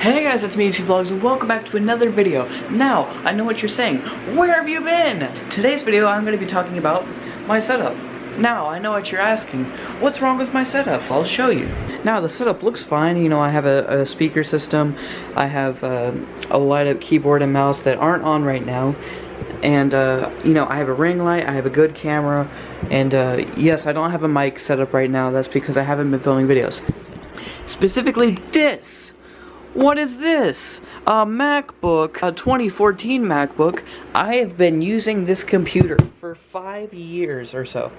Hey guys, it's me, AC Vlogs, and welcome back to another video. Now, I know what you're saying. Where have you been? Today's video, I'm going to be talking about my setup. Now, I know what you're asking. What's wrong with my setup? I'll show you. Now, the setup looks fine. You know, I have a, a speaker system. I have uh, a light-up keyboard and mouse that aren't on right now. And, uh, you know, I have a ring light, I have a good camera, and, uh, yes, I don't have a mic set up right now. That's because I haven't been filming videos. Specifically this. What is this? A MacBook, a 2014 MacBook. I have been using this computer for five years or so.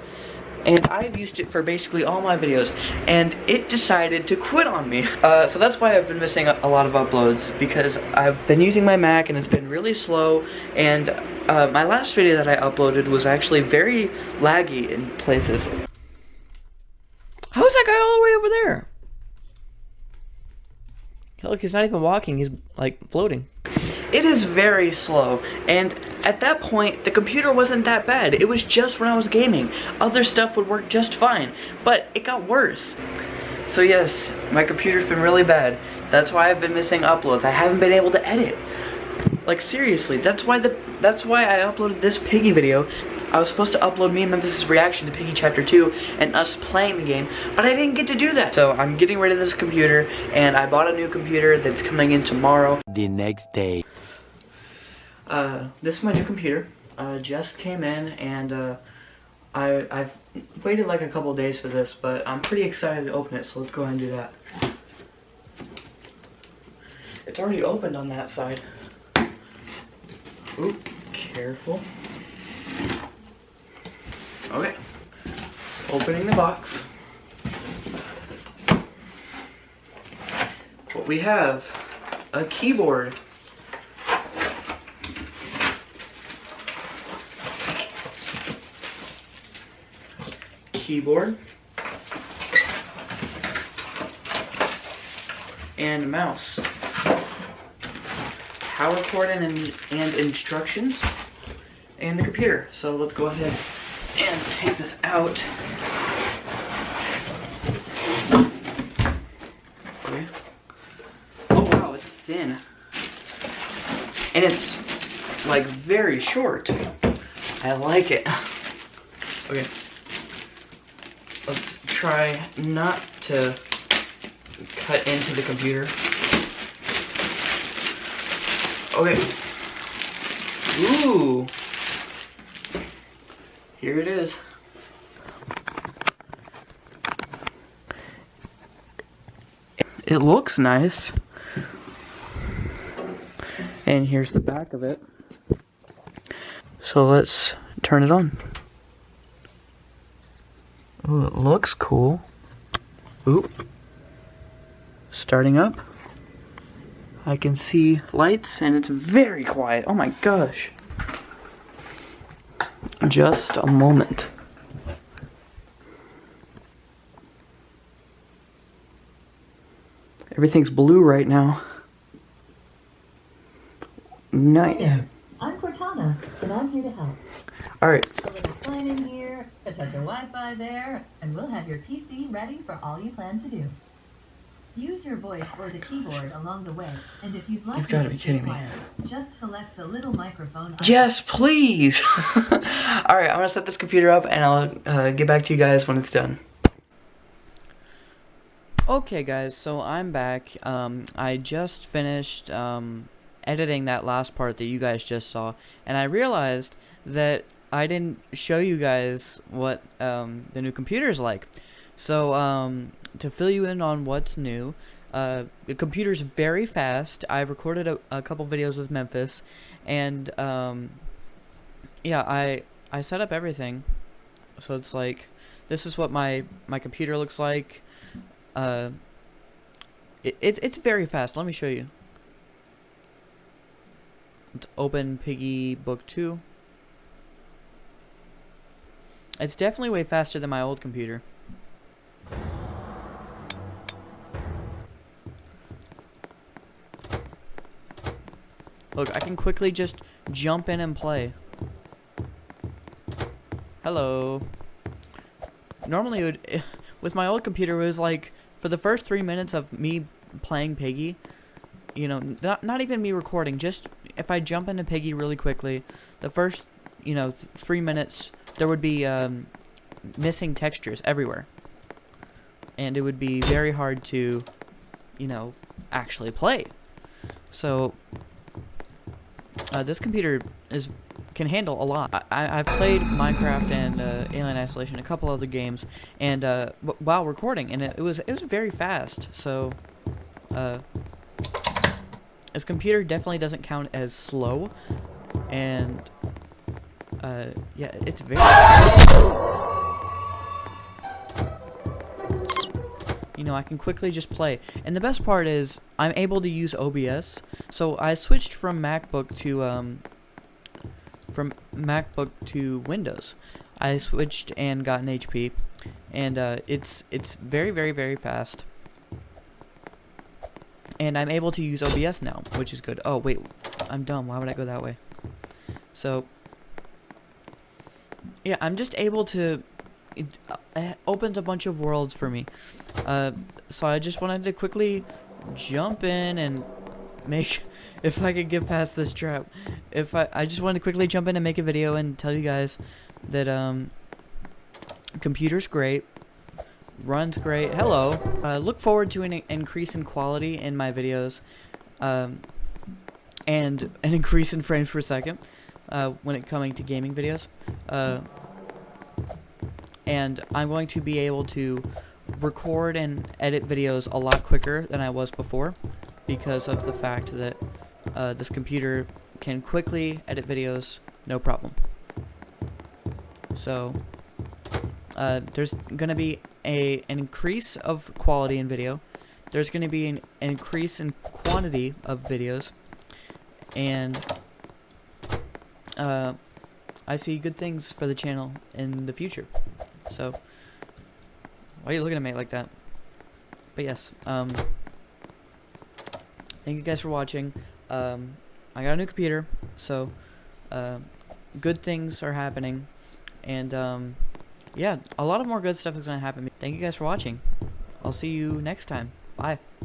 And I've used it for basically all my videos. And it decided to quit on me. Uh, so that's why I've been missing a, lot of uploads. Because I've been using my Mac and it's been really slow. And uh, my last video that I uploaded was actually very laggy in places. How's that guy all the way over there? Look, he's not even walking, he's like floating. It is very slow, and at that point, the computer wasn't that bad. It was just when I was gaming. Other stuff would work just fine, but it got worse. So yes, my computer's been really bad. That's why I've been missing uploads. I haven't been able to edit. Like seriously, that's why the that's why I uploaded this piggy video I was supposed to upload me and Memphis' reaction to Piggy Chapter 2 and us playing the game, but I didn't get to do that. So I'm getting rid of this computer, and I bought a new computer that's coming in tomorrow. The next day. Uh, this is my new computer. Uh, just came in, and uh, I, I've waited like a couple days for this, but I'm pretty excited to open it, so let's go ahead and do that. It's already opened on that side. Oop, careful. Okay. Opening the box. What we have, a keyboard. Keyboard. And mouse. Power cord and, and instructions. And the computer. So let's go ahead and take this out. Okay. Oh wow, it's thin. And it's like very short. I like it. Okay. Let's try not to cut into the computer. Okay. Ooh. Here it is. It looks nice. And here's the back of it. So let's turn it on. Ooh, it looks cool. Ooh. Starting up. I can see lights and it's very quiet. Oh my gosh just a moment. Everything's blue right now. Nice. Hi I'm Cortana, and I'm here to help. Alright. A little sign in here, attach your Wi-Fi there, and we'll have your PC ready for all you plan to do. Use your voice or the keyboard along the way, and if you'd like You've got to be kidding me. just select the little microphone. Yes, please. All right, I'm gonna set this computer up, and I'll uh, get back to you guys when it's done. Okay, guys, so I'm back. Um, I just finished um, editing that last part that you guys just saw, and I realized that I didn't show you guys what um, the new computer is like. So, um, to fill you in on what's new, uh, the computer's very fast. I've recorded a, a couple videos with Memphis, and um, yeah, I I set up everything. So it's like this is what my my computer looks like. Uh, it, it's it's very fast. Let me show you. Let's open Piggy Book Two. It's definitely way faster than my old computer. Look, I can quickly just jump in and play. Hello. Normally, would, with my old computer, it was like, for the first three minutes of me playing Piggy, you know, not not even me recording. Just if I jump into Piggy really quickly, the first you know th- three minutes there would be um, missing textures everywhere, and it would be very hard to, you know, actually play. So uh, this computer is can handle a lot. I, I've played Minecraft and uh, Alien Isolation, a couple other games, and uh, while recording, and it, it was it was very fast. So, uh, this computer definitely doesn't count as slow, and uh, yeah, it's very. You know, I can quickly just play. And the best part is, I'm able to use OBS. So I switched from MacBook to um, from MacBook to Windows. I switched and got an HP, and uh, it's it's very very very fast. And I'm able to use OBS now, which is good. Oh wait, I'm dumb. Why would I go that way? So yeah, I'm just able to. It uh, opens a bunch of worlds for me. Uh, so I just wanted to quickly jump in and make if I could get past this trap. If I I just wanted to quickly jump in and make a video and tell you guys that um computer's great, runs great. Hello. Uh, look forward to an increase in quality in my videos, um, and an increase in frames per second uh, when it coming to gaming videos. Uh, and I'm going to be able to record and edit videos a lot quicker than I was before because of the fact that uh, this computer can quickly edit videos no problem. So uh, there's gonna be a an increase of quality in video. There's gonna be an, an increase in quantity of videos, and uh, I see good things for the channel in the future. So why are you looking at me like that? But yes, um, thank you guys for watching. Um, I got a new computer, so uh, good things are happening, and um, yeah, a lot of more good stuff is gonna happen. Thank you guys for watching. I'll see you next time. Bye.